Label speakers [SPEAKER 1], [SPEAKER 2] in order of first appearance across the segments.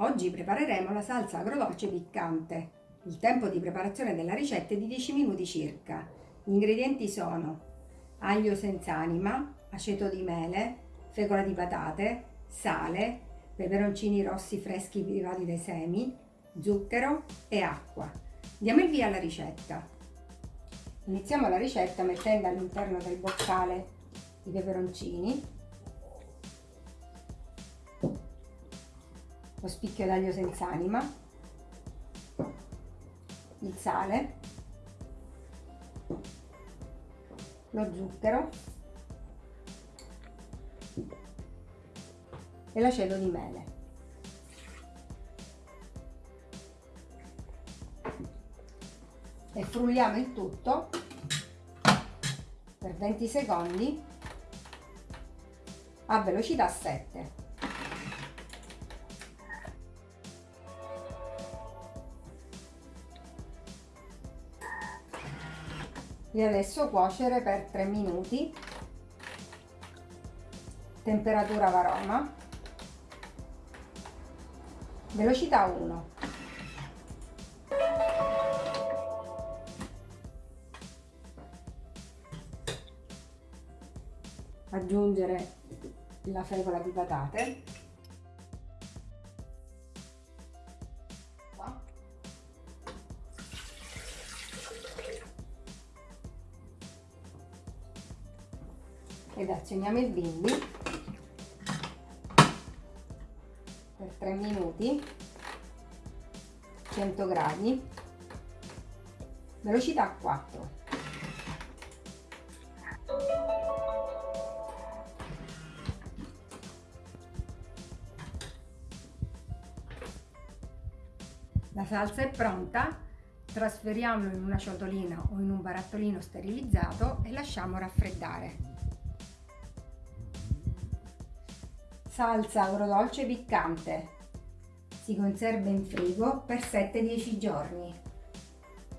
[SPEAKER 1] Oggi prepareremo la salsa agrodolce piccante. Il tempo di preparazione della ricetta è di 10 minuti circa. Gli ingredienti sono aglio senza anima, aceto di mele, fecola di patate, sale, peperoncini rossi freschi privati dai semi, zucchero e acqua. Diamo il via alla ricetta. Iniziamo la ricetta mettendo all'interno del boccale i peperoncini lo spicchio d'aglio senza anima, il sale, lo zucchero e l'aceto di mele. E frulliamo il tutto per 20 secondi a velocità 7. E adesso cuocere per 3 minuti. Temperatura varoma. Velocità 1 aggiungere la fecola di patate ed azioniamo il bimbi. Per 3 minuti. 100 gradi. Velocità 4 la salsa è pronta. Trasferiamolo in una ciotolina o in un barattolino sterilizzato e lasciamo raffreddare Salsa agrodolce piccante. Si conserva in frigo per 7-10 giorni.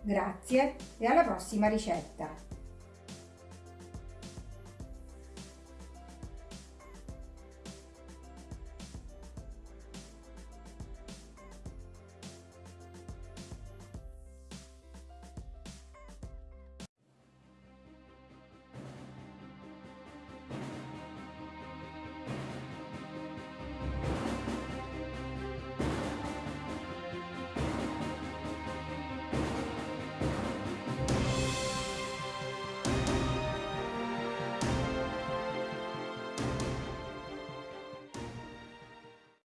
[SPEAKER 1] Grazie e alla prossima ricetta!